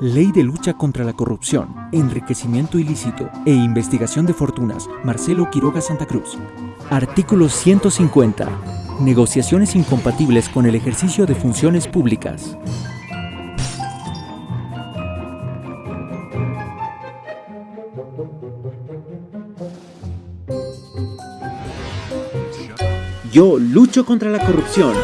Ley de lucha contra la corrupción, enriquecimiento ilícito e investigación de fortunas. Marcelo Quiroga Santa Cruz. Artículo 150. Negociaciones incompatibles con el ejercicio de funciones públicas. Yo lucho contra la corrupción.